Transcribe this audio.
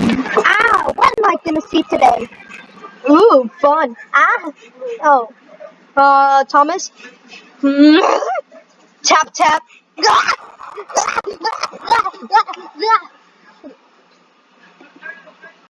Ow! what am I gonna see today? Ooh, fun. Ah, oh. Uh, Thomas? tap, tap. Ah, ah,